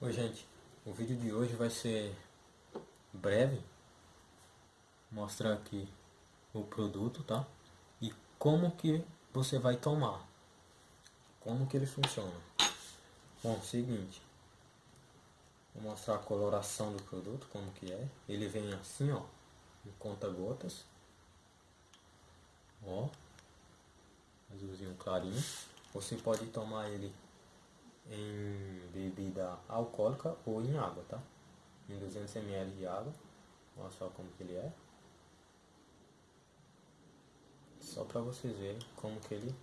Oi gente, o vídeo de hoje vai ser breve, mostrar aqui o produto, tá? E como que você vai tomar, como que ele funciona. Bom, seguinte, vou mostrar a coloração do produto, como que é. Ele vem assim, ó, em conta gotas, ó, azulzinho clarinho. Você pode tomar ele em bebida alcoólica ou em água, tá? Em 200 ml de água. Olha só como que ele é. Só para vocês verem como que ele...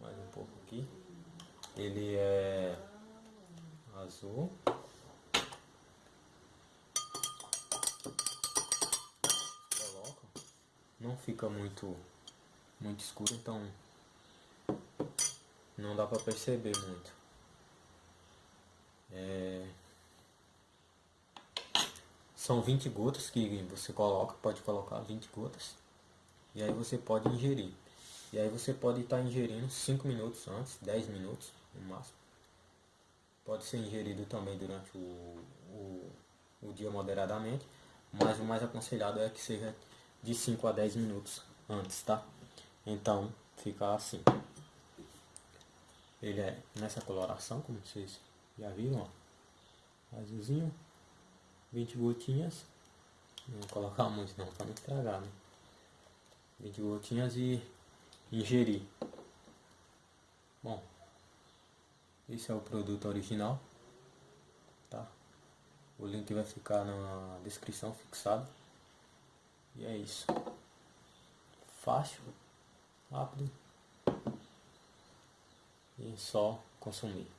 Mais um pouco aqui. Ele é azul. Coloca. Não fica muito, muito escuro, então não dá para perceber muito. É... São 20 gotas que você coloca, pode colocar 20 gotas. E aí você pode ingerir. E aí você pode estar tá ingerindo 5 minutos antes, 10 minutos no máximo. Pode ser ingerido também durante o, o, o dia moderadamente. Mas o mais aconselhado é que seja de 5 a 10 minutos antes, tá? Então fica assim. Ele é nessa coloração, como vocês já viram, ó. Azulzinho. 20 gotinhas. Não vou colocar muito não, para não estragar, né? 20 gotinhas e ingerir. Bom, esse é o produto original, tá? O link vai ficar na descrição fixado. E é isso. Fácil, rápido só consumir.